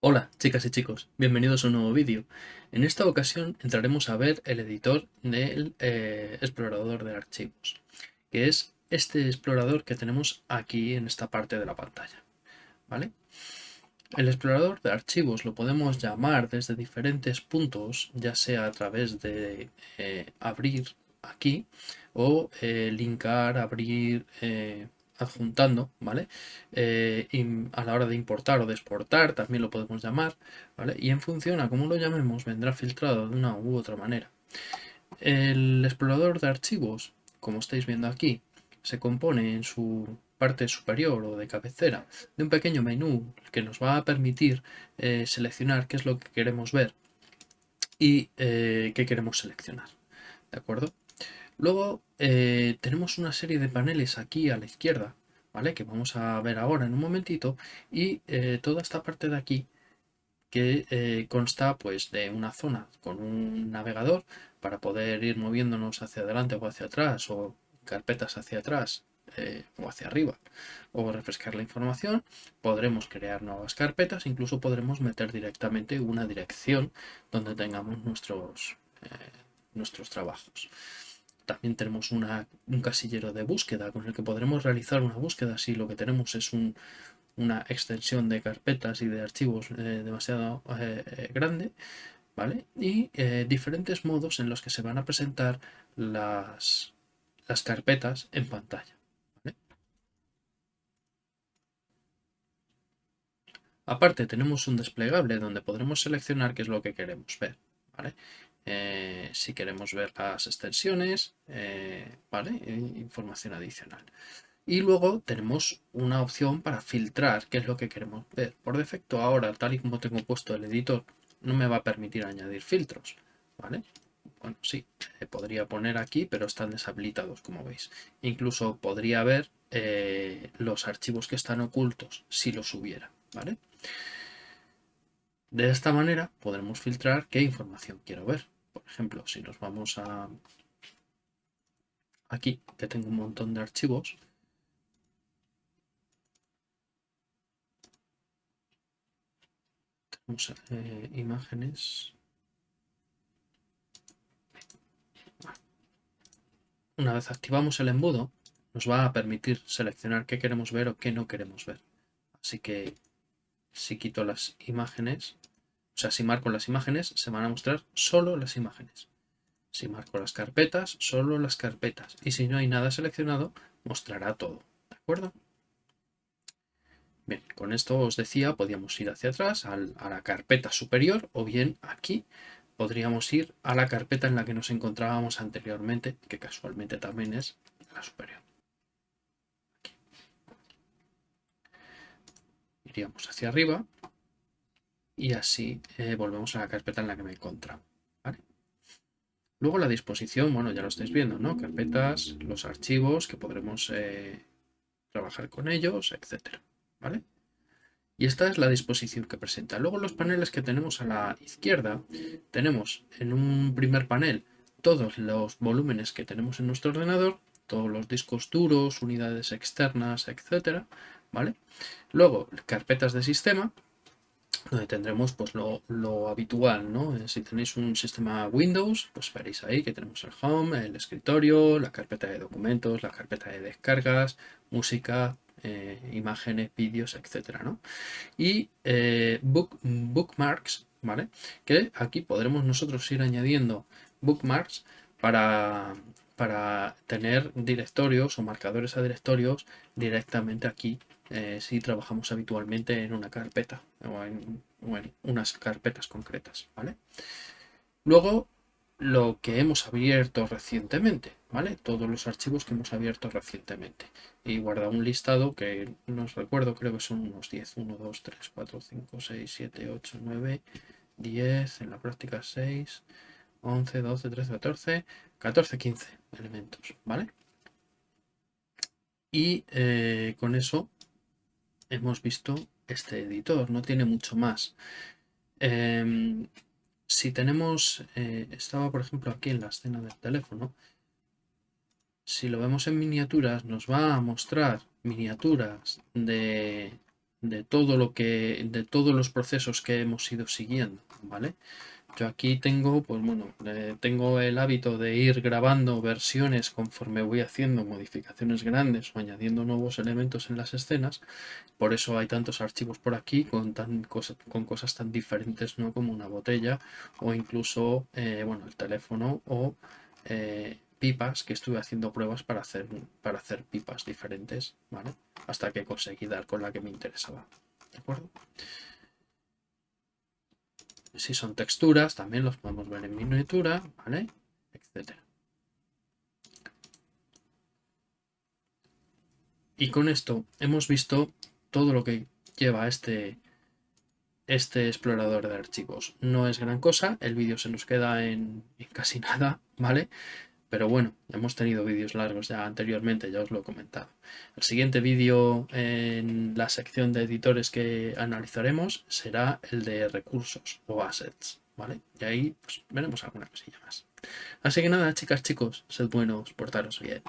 Hola chicas y chicos, bienvenidos a un nuevo vídeo. En esta ocasión entraremos a ver el editor del eh, explorador de archivos, que es este explorador que tenemos aquí en esta parte de la pantalla. ¿vale? El explorador de archivos lo podemos llamar desde diferentes puntos, ya sea a través de eh, abrir aquí o eh, linkar, abrir, adjuntando, ¿vale? Eh, a la hora de importar o de exportar también lo podemos llamar, ¿vale? Y en función a cómo lo llamemos vendrá filtrado de una u otra manera. El explorador de archivos, como estáis viendo aquí, se compone en su parte superior o de cabecera de un pequeño menú que nos va a permitir eh, seleccionar qué es lo que queremos ver y eh, qué queremos seleccionar. ¿De acuerdo? Luego eh, tenemos una serie de paneles aquí a la izquierda, ¿vale? Que vamos a ver ahora en un momentito. Y eh, toda esta parte de aquí que eh, consta pues de una zona con un navegador para poder ir moviéndonos hacia adelante o hacia atrás o carpetas hacia atrás o hacia arriba o refrescar la información podremos crear nuevas carpetas incluso podremos meter directamente una dirección donde tengamos nuestros nuestros trabajos también tenemos un casillero de búsqueda con el que podremos realizar una búsqueda si lo que tenemos es una extensión de carpetas y de archivos eh, demasiado eh, eh, grande. ¿vale? Y diferentes modos en los que se van a presentar las, las carpetas en pantalla. Aparte tenemos un desplegable donde podremos seleccionar qué es lo que queremos ver. Eh, si queremos ver las extensiones, eh, ¿vale? información adicional. Y luego tenemos una opción para filtrar qué es lo que queremos ver. Por defecto ahora, tal y como tengo puesto el editor, no me va a permitir añadir filtros. ¿vale? Bueno, sí, eh, podría poner aquí, pero están deshabilitados, como veis. Incluso podría ver los archivos que están ocultos, si los hubiera. ¿vale? De esta manera podremos filtrar qué información quiero ver. Por ejemplo, si nos vamos a aquí, que tengo un montón de archivos, tenemos eh, imágenes. Una vez activamos el embudo, nos va a permitir seleccionar qué queremos ver o qué no queremos ver. Así que si quito las imágenes, o sea, si marco las imágenes, se van a mostrar solo las imágenes. Si marco las carpetas, solo las carpetas. Y si no hay nada seleccionado, mostrará todo. ¿De acuerdo? Bien, con esto os decía, podíamos ir hacia atrás a la carpeta superior o bien aquí podríamos ir a la carpeta en la que nos encontrábamos anteriormente, que casualmente también es la superior. Iríamos hacia arriba y así eh, volvemos a la carpeta en la que me encontraba. Luego la disposición, bueno, ya lo estáis viendo, ¿no? Carpetas, los archivos que podremos eh, trabajar con ellos, etcétera, ¿vale? Y esta es la disposición que presenta. Luego los paneles que tenemos a la izquierda, tenemos en un primer panel todos los volúmenes que tenemos en nuestro ordenador, todos los discos duros, unidades externas, etcétera, ¿vale? Luego carpetas de sistema, donde tendremos pues lo, habitual, ¿no? Eh, si tenéis un sistema Windows, pues veréis ahí que tenemos el Home, el escritorio, la carpeta de documentos, la carpeta de descargas, música, eh, imágenes, vídeos, etcétera, ¿no? Y eh, bookmarks, ¿vale? Que aquí podremos nosotros ir añadiendo bookmarks para, para tener directorios o marcadores a directorios directamente aquí eh, si trabajamos habitualmente en una carpeta o en, unas carpetas concretas, ¿vale? Luego, lo que hemos abierto recientemente, ¿vale? Todos los archivos que hemos abierto recientemente. Y guarda un listado que no os recuerdo, creo que son unos 10. 1, 2, 3, 4, 5, 6, 7, 8, 9, 10, en la práctica 6, 11, 12, 13, 14, 14, 15 elementos, ¿vale? Y eh, con eso hemos visto este editor, no tiene mucho más. Em, si tenemos, eh, estaba por ejemplo aquí en la escena del teléfono, si lo vemos en miniaturas, nos va a mostrar miniaturas de, de todo lo que, de todos los procesos que hemos ido siguiendo, ¿vale? Yo aquí tengo, pues bueno, eh, tengo el hábito de ir grabando versiones conforme voy haciendo modificaciones grandes o añadiendo nuevos elementos en las escenas. Por eso hay tantos archivos por aquí con, tan con cosas tan diferentes ¿no? como una botella o incluso eh, bueno, el teléfono o eh, pipas que estuve haciendo pruebas para hacer, para hacer pipas diferentes, ¿vale? Hasta que conseguí dar con la que me interesaba. ¿De acuerdo? Si son texturas, también los podemos ver en miniatura, ¿vale? Etcétera. Y con esto hemos visto todo lo que lleva este, este explorador de archivos. No es gran cosa, el vídeo se nos queda en, en casi nada, ¿vale? Pero bueno, hemos tenido vídeos largos ya anteriormente, ya os lo he comentado. El siguiente vídeo en la sección de editores que analizaremos será el de recursos o assets, ¿vale? Y ahí pues, veremos alguna cosilla más. Así que nada, chicas, chicos, sed buenos, portaros bien.